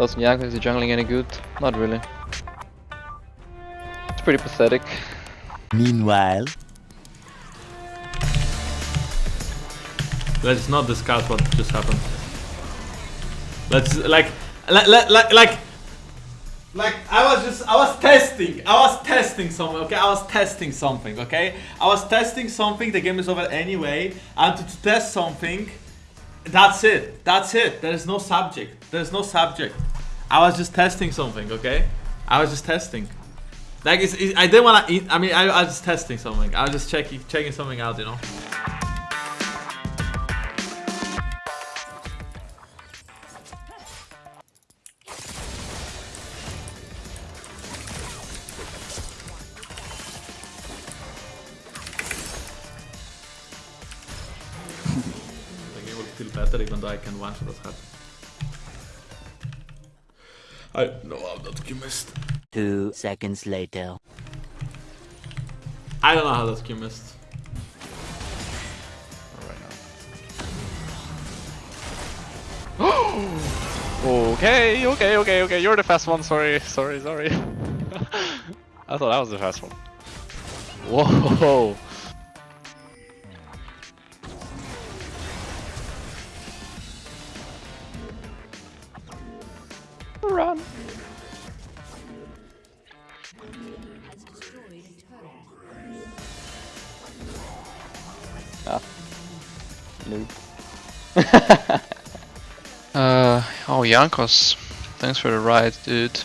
Does Miyako is he jungling any good? Not really. It's pretty pathetic. Meanwhile, Let's not discuss what just happened. Let's like, like, like, like, like I was just, I was testing, I was testing something, okay? I was testing something, okay? I was testing something. The game is over anyway. And to, to test something, that's it. That's it. There is no subject. There is no subject. I was just testing something, okay? I was just testing. Like, it's, I didn't wanna eat. I mean, I, I was just testing something. I was just checking, checking something out, you know. The feel better even though I can one shot as hard. I know how that Q missed. two seconds later. I don't know how that Q missed. Okay, okay, okay, okay. You're the fast one. Sorry, sorry, sorry. I thought I was the fast one. Whoa. Run. Ah. Noob. Uh, oh, Jankos. Thanks for the ride, dude.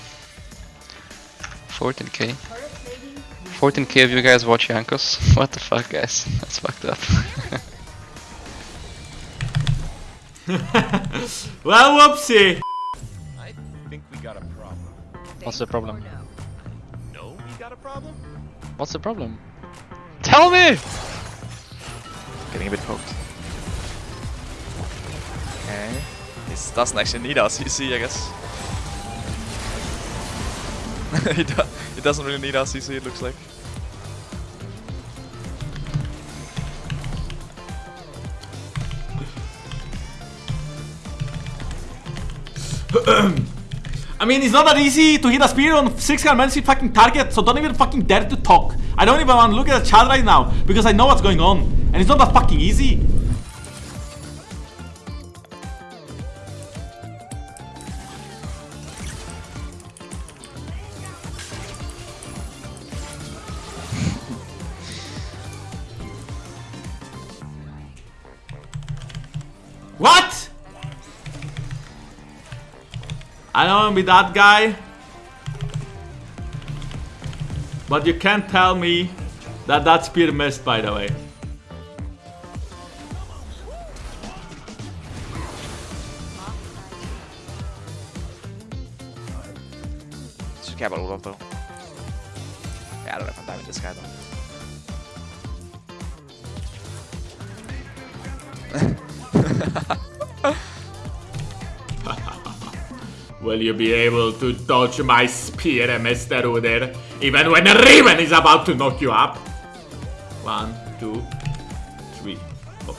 14k. 14k of you guys watch Jankos? What the fuck, guys? That's fucked up. Well, whoopsie! I think we got a problem. What's the problem? No, we got a problem? What's the problem? Tell me! Getting a bit poked. Okay. This doesn't actually need our CC, I guess. he, do he doesn't really need our CC, it looks like. I mean, it's not that easy to hit a spear on 600 man's fucking target, so don't even fucking dare to talk. I don't even want to look at the chat right now, because I know what's going on. And it's not that fucking easy. What? I don't wanna be that guy. But you can't tell me that that spear missed, by the way. Should care about Olaf though. Yeah, I don't know if I'm diving Will you be able to dodge my spear, Mr. Udyr, even when Riven is about to knock you up? One, two, three, four.